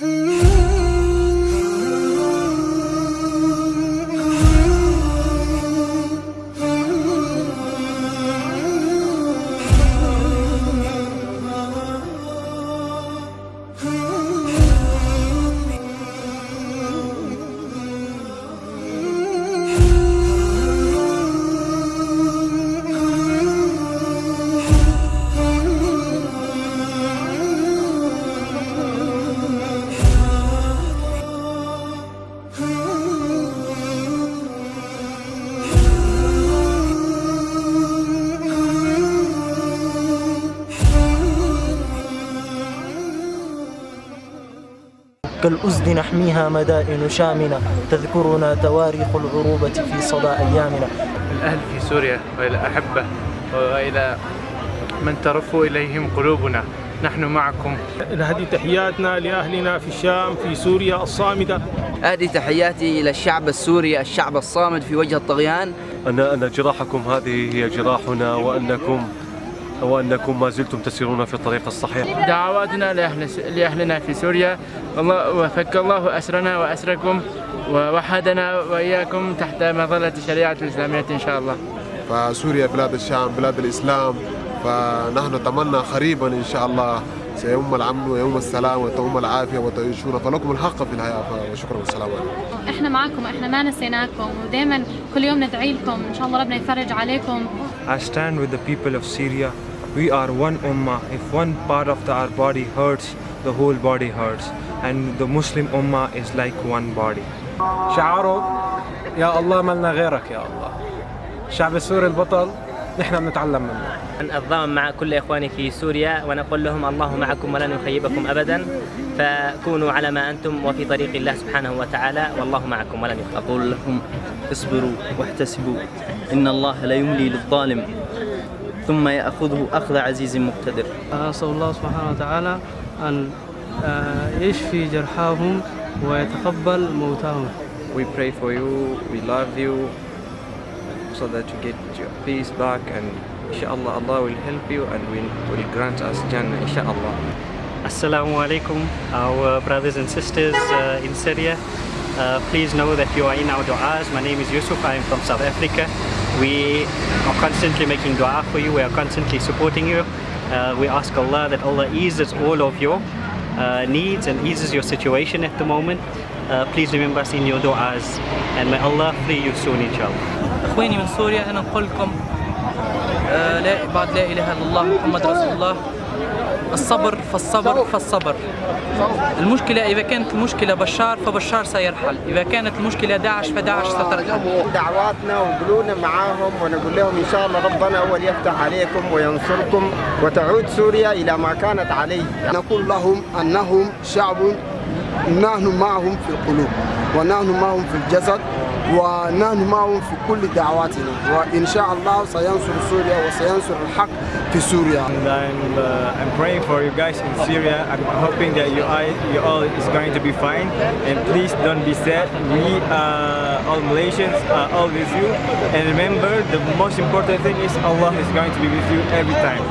Hmm. كالأزد نحميها مدائن شامنة تذكرنا تواريخ العروبة في صدى أيامنا. الأهل في سوريا وإلى أحبة وإلى من ترف إليهم قلوبنا. نحن معكم. هذه تحياتنا لأهلنا في الشام في سوريا الصامدة. هذه تحياتي إلى الشعب السوري الشعب الصامد في وجه الطغيان. أن أن جراحكم هذه هي جراحنا وأنكم وأنكم ما زلتم تسيرون في الطريق الصحيح؟ دعواتنا لأهل لأهلنا في سوريا. والله وفك الله أسرنا وأسركم ووحدنا وإياكم تحت مظلة الشريعة الإسلامية إن شاء الله. فسوريا بلاد الشام بلاد الإسلام. فنحن نتمنى قريبا إن شاء الله سيوم الأمن ويوم السلام وتوم العافية وتعيشون. فلكم الحق في الحياة وشكرا والسلام عليكم. إحنا معكم إحنا ما نسيناكم. ودائما كل يوم ندعي لكم. إن شاء الله ربنا يفرج عليكم. I stand with the people of Syria. We are one ummah. If one part of the, our body hurts, the whole body hurts. And the Muslim ummah is like one body. شعاره يا الله ملنا غيرك يا الله الشعب السوري البطل نحن بنتعلم منه الضامن مع كل إخواني في سوريا ونقول لهم الله معكم ولن يخيبكم أبدا فكونوا على ما أنتم وفي طريق الله سبحانه وتعالى والله معكم ولن يخيبكم أقول لكم اصبروا واحتسبوا إن الله لا يملي للظالم ثم يأخذه أخذ عزيز مقتدر أسأل الله سبحانه وتعالى أن يشفي جرحاهم ويتقبل موتاهم We pray for you, we love you, so that you get your peace back and inshallah Allah will help you and will, will grant us Jannah inshallah. Assalamu alaikum, our brothers and sisters uh, in Syria. Uh, please know that you are in our du'as. My name is Yusuf, I am from South Africa. We are constantly making dua for you, we are constantly supporting you. Uh, we ask Allah that Allah eases all of your uh, needs and eases your situation at the moment. Uh, please remember us in your du'as and may Allah free you soon inshallah. اخواني من سوريا انا نقول لكم آه لا بعد لا اله الا الله محمد رسول الله الصبر فالصبر فالصبر المشكلة إذا كانت المشكلة بشار فبشار سيرحل. إذا كانت المشكلة داعش فداعش سترحل. دعواتنا وقلونا معاهم ونقول لهم إن شاء الله ربنا هو اللي يفتح عليكم وينصركم وتعود سوريا إلى ما كانت عليه. نقول لهم أنهم شعب نحن معهم في القلوب ونحن معهم في الجسد ونحن معهم في كل دعواتنا وإن شاء الله سينصر سوريا وسينصر الحق في سوريا And I'm, uh, I'm praying for you guys in Syria. I'm hoping that you, all, you all is going to be fine. And please don't be sad. We uh, all Malaysians are all with you. And remember, the most important thing is Allah is going to be with you every time.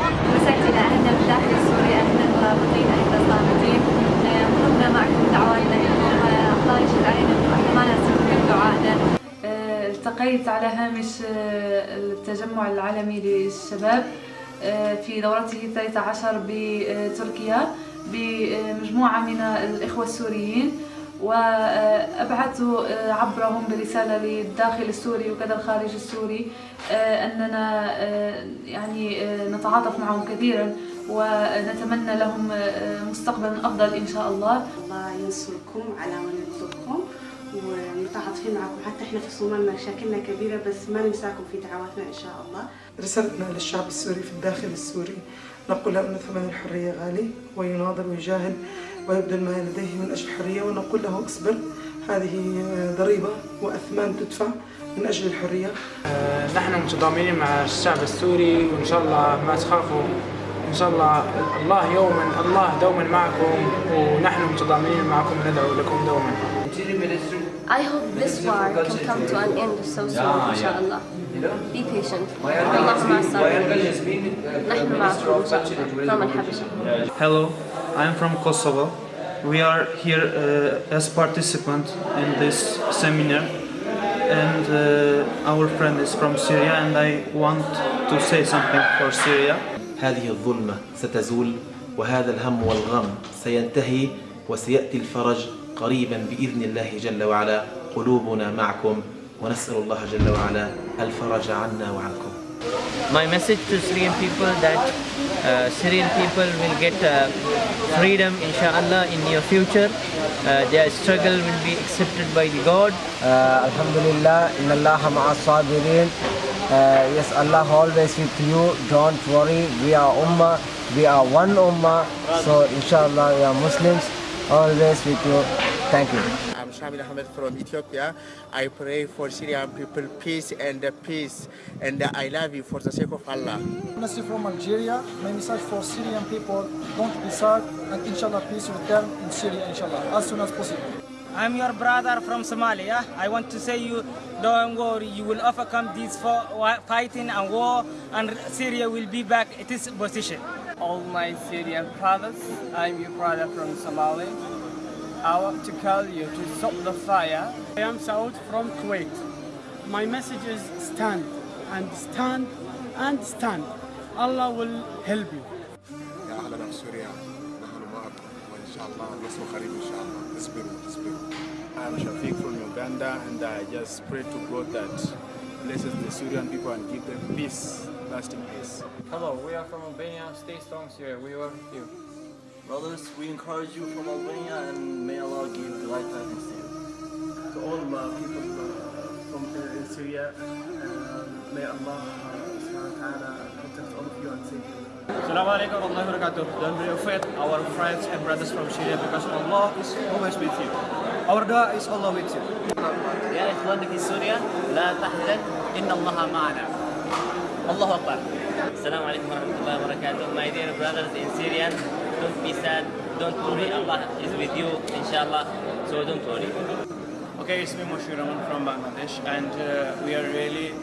دعائنا التقيت على هامش التجمع العالمي للشباب في دورته الثالثة عشر بتركيا بمجموعة من الإخوة السوريين. وأبعثت عبرهم برسالة للداخل السوري وكذا الخارج السوري أننا يعني نتعاطف معهم كثيرا ونتمنى لهم مستقبلا أفضل إن شاء الله. الله ينصركم على من ينصركم ومتعاطفين معكم حتى إحنا في صومال مشاكلنا كبيرة بس ما ننساكم في دعواتنا إن شاء الله. رسالتنا للشعب السوري في الداخل السوري نقول له أن ثمن الحرية غالي ويناضل ويجاهد ويبذل ما لديه من أجل الحرية ونقول له اصبر. هذه ضريبة وأثمان تدفع من أجل الحرية. نحن متضامنين مع الشعب السوري وإن شاء الله ما تخافوا. إن شاء الله الله يوما الله دوما معكم ونحن متضامنين معكم ندعو لكم دوما. I hope this war can come to an end so soon inshallah. Be patient. الله مع الصابرين. نحن معكم إن شاء الله from الحبشة. Hello, I'm from Kosovo. we are here uh, as participant in this seminar and uh, our friend is from Syria and I want to say something for Syria. هذه الظلمة ستزول وهذا الهم والغم سينتهي وسيأتي الفرج قريبا بإذن الله جل وعلا قلوبنا معكم ونسأل الله جل وعلا الفرج عنا وعنكم My message to Syrian people that uh, Uh, Syrian people will get uh, freedom inshallah in near future. Uh, their struggle will be accepted by the God. Alhamdulillah, inna Allah sabirin. yes, Allah always with you. Don't worry. We are Ummah. We are one Ummah. So inshallah, we are Muslims always with you. Thank you. I'm Shamil Ahmed from Ethiopia. I pray for Syrian people peace and peace. And I love you for the sake of Allah. Nasir from Algeria. My message for Syrian people, don't be sad and inshallah peace return in Syria inshallah as soon as possible. I'm your brother from Somalia. I want to say you don't worry, you will overcome this fighting and war and Syria will be back at its position. All my Syrian brothers, I'm your brother from Somalia. I want to call you to stop the fire. I am Saud from Kuwait. My message is stand and stand and stand. Allah will help you. يا أهلنا بسوريا نحن معكم وإن شاء الله النصر قريب إن شاء الله اصبروا اصبروا I'm Shafiq from Uganda and I just pray to God that blesses the Syrian people and give them peace, lasting peace. Hello, we are from Albania. Stay strong, Syria. We are with you. Brothers, we encourage you from Albania and may Allah give glad tidings to you. To all uh, people uh, from uh, in Syria, uh, may Allah uh, subhanahu wa ta'ala protect all of you and save you. Assalamu alaikum wa rahmatullahi wa barakatuh. Don't be afraid, our friends and brothers from Syria, because Allah is always with you. Our dua is Allah with you. يا إخواني في سوريا لا تحزن إن الله معنا. الله أكبر. السلام عليكم ورحمة الله وبركاته. My dear brothers in Syria, don't be sad, don't worry, Allah is with you, inshallah, so don't worry. Okay, it's me Moshe Rahman from Bangladesh, and uh, we are really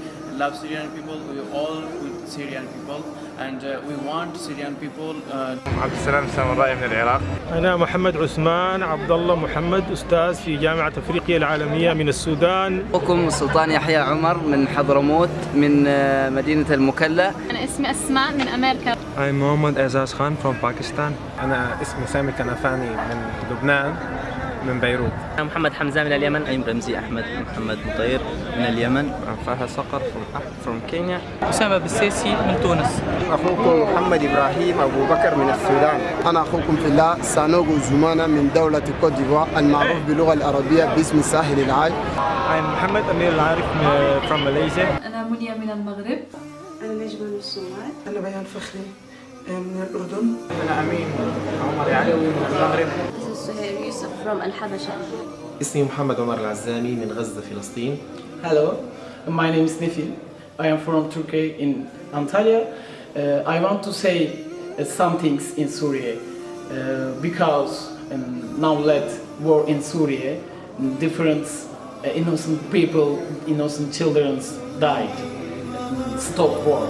love Syrian people. We all with Syrian people, and uh, we want Syrian people. Uh, عبد السلام سامرائي من العراق أنا محمد عثمان عبد الله محمد أستاذ في جامعة أفريقيا العالمية من السودان. أخوكم السلطان يحيى عمر من حضرموت من مدينة المكلا. أنا اسمي أسماء من أمريكا. I'm Mohammad Azaz Khan from Pakistan. أنا اسمي سامي كنفاني من لبنان من بيروت. أنا محمد حمزة من اليمن. I'm رمزي أحمد محمد مطير من اليمن. I'm فهد صقر from, from Kenya. أسامة بالسيسي من تونس. أخوكم محمد إبراهيم أبو بكر من السودان. أنا أخوكم في الله سانوغو زمانة من دولة كوت ديفوار المعروف باللغة العربية باسم ساحل العاج. I'm محمد أمير العارف from Malaysia. أنا منيا من المغرب. أنا نجمة من الصومال. أنا بيان فخري من الأردن. أنا أمين عمر علوي من المغرب. سهير يوسف from الحبشة. اسمي محمد عمر العزامي من غزة فلسطين. Hello, my name is Nifil. I am from Turkey in Antalya. Uh, I want to say uh, some things in Syria uh, because um, now let war in Syria, different uh, innocent people, innocent children died. Stop war.